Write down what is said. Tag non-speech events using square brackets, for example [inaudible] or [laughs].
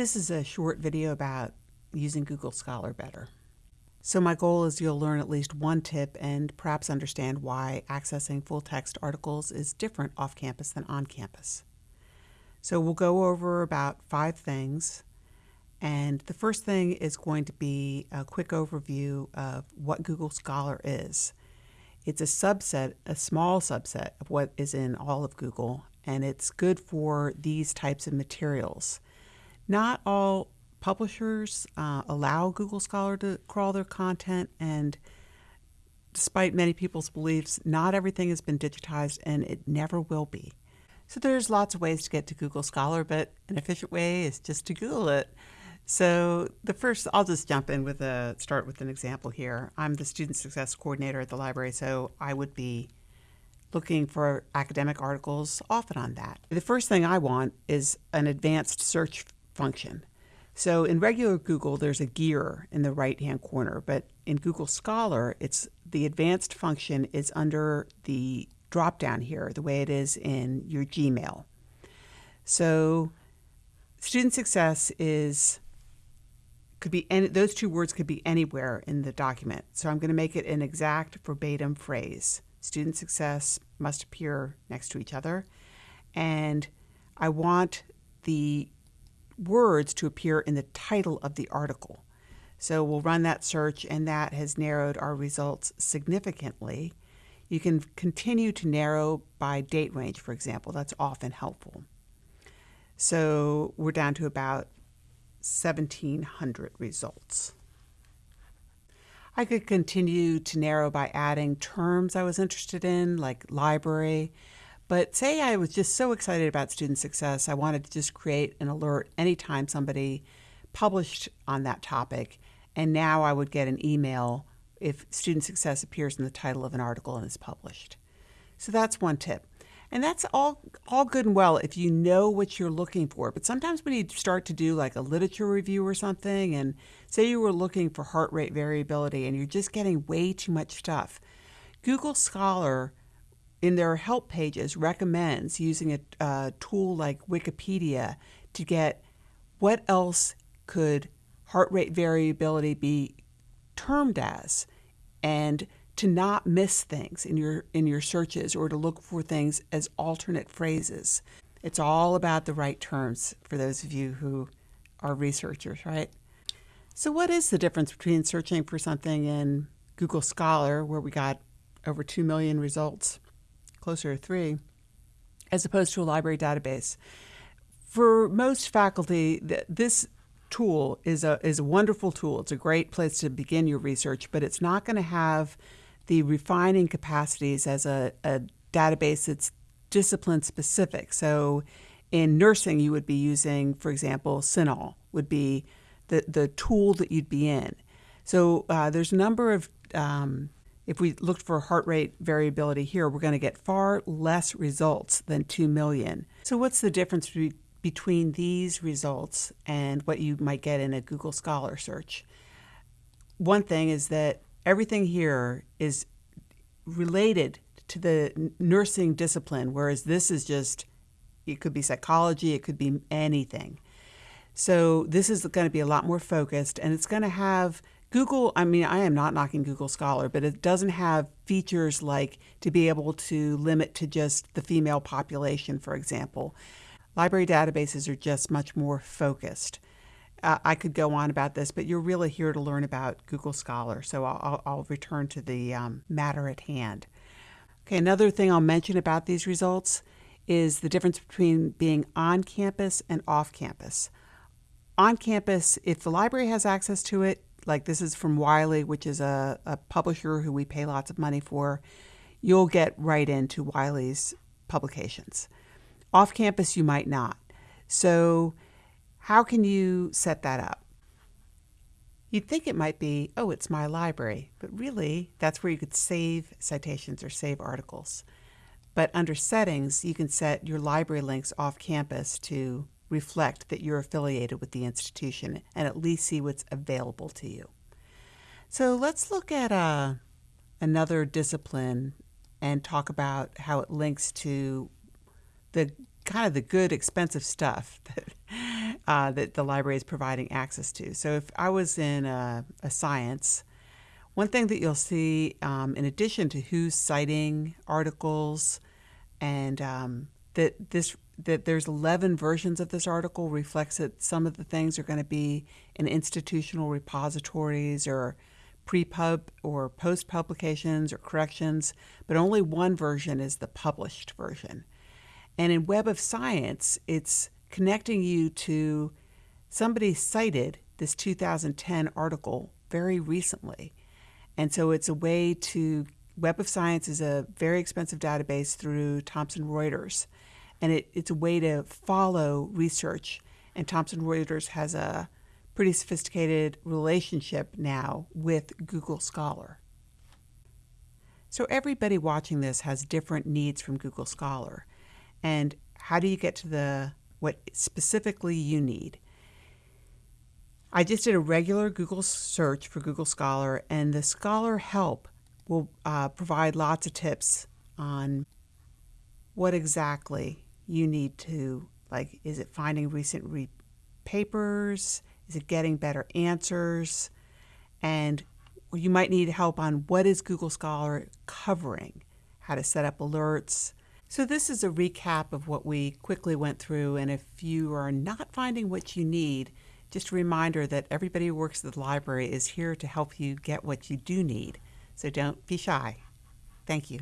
This is a short video about using Google Scholar better. So my goal is you'll learn at least one tip and perhaps understand why accessing full text articles is different off campus than on campus. So we'll go over about five things. And the first thing is going to be a quick overview of what Google Scholar is. It's a subset, a small subset of what is in all of Google, and it's good for these types of materials. Not all publishers uh, allow Google Scholar to crawl their content, and despite many people's beliefs, not everything has been digitized and it never will be. So there's lots of ways to get to Google Scholar, but an efficient way is just to Google it. So the first, I'll just jump in with a start with an example here. I'm the student success coordinator at the library, so I would be looking for academic articles often on that. The first thing I want is an advanced search function. So in regular Google, there's a gear in the right-hand corner, but in Google Scholar, it's the advanced function is under the drop-down here, the way it is in your Gmail. So student success is could be any, those two words could be anywhere in the document. So I'm going to make it an exact verbatim phrase. Student success must appear next to each other. And I want the words to appear in the title of the article. So we'll run that search and that has narrowed our results significantly. You can continue to narrow by date range, for example. That's often helpful. So we're down to about 1,700 results. I could continue to narrow by adding terms I was interested in, like library, but say I was just so excited about student success, I wanted to just create an alert anytime somebody published on that topic, and now I would get an email if student success appears in the title of an article and is published. So that's one tip. And that's all, all good and well if you know what you're looking for. But sometimes when you start to do like a literature review or something, and say you were looking for heart rate variability and you're just getting way too much stuff, Google Scholar in their help pages recommends using a, a tool like Wikipedia to get what else could heart rate variability be termed as and to not miss things in your in your searches or to look for things as alternate phrases. It's all about the right terms for those of you who are researchers, right? So what is the difference between searching for something in Google Scholar where we got over 2 million results closer to three, as opposed to a library database. For most faculty, th this tool is a, is a wonderful tool. It's a great place to begin your research, but it's not going to have the refining capacities as a, a database that's discipline specific. So in nursing, you would be using, for example, CINAHL would be the, the tool that you'd be in. So uh, there's a number of um, if we looked for heart rate variability here, we're going to get far less results than 2 million. So what's the difference be between these results and what you might get in a Google Scholar search? One thing is that everything here is related to the nursing discipline, whereas this is just, it could be psychology, it could be anything. So this is going to be a lot more focused and it's going to have Google, I mean, I am not knocking Google Scholar, but it doesn't have features like to be able to limit to just the female population, for example. Library databases are just much more focused. Uh, I could go on about this, but you're really here to learn about Google Scholar, so I'll, I'll return to the um, matter at hand. Okay, another thing I'll mention about these results is the difference between being on campus and off campus. On campus, if the library has access to it, like this is from Wiley, which is a, a publisher who we pay lots of money for, you'll get right into Wiley's publications. Off campus, you might not. So, how can you set that up? You'd think it might be, oh, it's my library, but really that's where you could save citations or save articles. But under settings, you can set your library links off campus to reflect that you're affiliated with the institution and at least see what's available to you. So let's look at uh, another discipline and talk about how it links to the kind of the good expensive stuff [laughs] that uh, that the library is providing access to. So if I was in a, a science, one thing that you'll see, um, in addition to who's citing articles, and um, that this that there's 11 versions of this article reflects that some of the things are going to be in institutional repositories or pre-pub or post-publications or corrections, but only one version is the published version. And in Web of Science, it's connecting you to somebody cited this 2010 article very recently. And so it's a way to, Web of Science is a very expensive database through Thomson Reuters. And it, it's a way to follow research. And Thomson Reuters has a pretty sophisticated relationship now with Google Scholar. So everybody watching this has different needs from Google Scholar. And how do you get to the what specifically you need? I just did a regular Google search for Google Scholar, and the Scholar Help will uh, provide lots of tips on what exactly you need to like. Is it finding recent re- papers? Is it getting better answers? And you might need help on what is Google Scholar covering, how to set up alerts. So this is a recap of what we quickly went through. And if you are not finding what you need, just a reminder that everybody who works at the library is here to help you get what you do need. So don't be shy. Thank you.